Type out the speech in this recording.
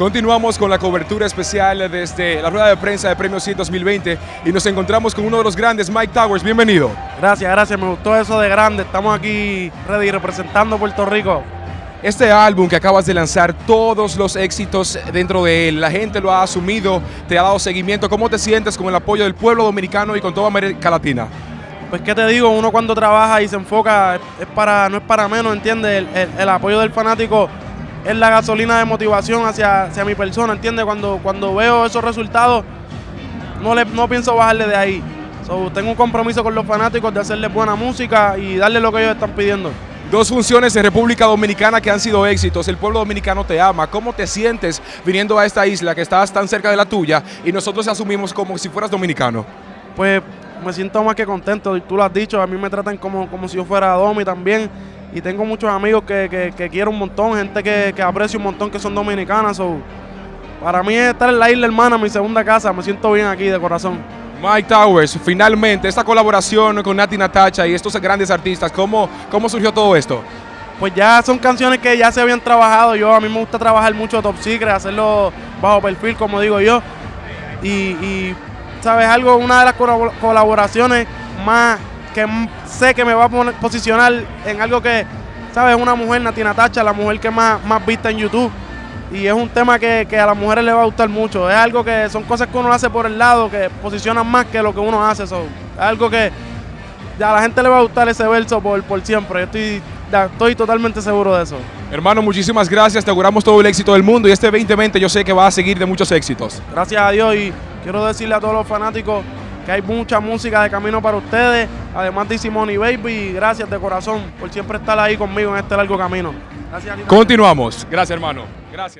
Continuamos con la cobertura especial desde la rueda de prensa de Premios 100 2020 y nos encontramos con uno de los grandes, Mike Towers. Bienvenido. Gracias, gracias. Me gustó eso de grande. Estamos aquí ready representando Puerto Rico. Este álbum que acabas de lanzar, todos los éxitos dentro de él, la gente lo ha asumido, te ha dado seguimiento. ¿Cómo te sientes con el apoyo del pueblo dominicano y con toda América Latina? Pues qué te digo, uno cuando trabaja y se enfoca, es para, no es para menos, ¿entiendes? El, el apoyo del fanático es la gasolina de motivación hacia, hacia mi persona, ¿entiendes? Cuando, cuando veo esos resultados, no, le, no pienso bajarle de ahí. tengo un compromiso con los fanáticos de hacerles buena música y darle lo que ellos están pidiendo. Dos funciones en República Dominicana que han sido éxitos. El pueblo dominicano te ama. ¿Cómo te sientes viniendo a esta isla que estás tan cerca de la tuya y nosotros asumimos como si fueras dominicano? Pues me siento más que contento. Tú lo has dicho, a mí me tratan como, como si yo fuera Domi también y tengo muchos amigos que, quiero un montón, gente que, aprecio un montón que son dominicanas. para mí estar en la isla hermana, mi segunda casa, me siento bien aquí de corazón. Mike Towers, finalmente esta colaboración con Nati Natacha y estos grandes artistas, ¿cómo, ¿cómo surgió todo esto? Pues ya son canciones que ya se habían trabajado. Yo a mí me gusta trabajar mucho Top Secret, hacerlo bajo perfil, como digo yo. Y, y sabes algo, una de las colaboraciones más que sé que me va a posicionar en algo que, ¿sabes? Una mujer, Natina Tacha, la mujer que más, más vista en YouTube. Y es un tema que, a las mujeres le va a gustar mucho. Es algo que son cosas que uno hace por el lado, que posicionan más que lo que uno hace. es algo que a la gente le va a gustar ese verso por, por siempre. Yo estoy, estoy totalmente seguro de eso. Hermano, muchísimas gracias. Te auguramos todo el éxito del mundo. Y este 2020 yo sé que va a seguir de muchos éxitos. Gracias a Dios. Y quiero decirle a todos los fanáticos hay mucha música de camino para ustedes, además de Simone Baby, gracias de corazón por siempre estar ahí conmigo en este largo camino. Gracias. Continuamos. Gracias, hermano. Gracias.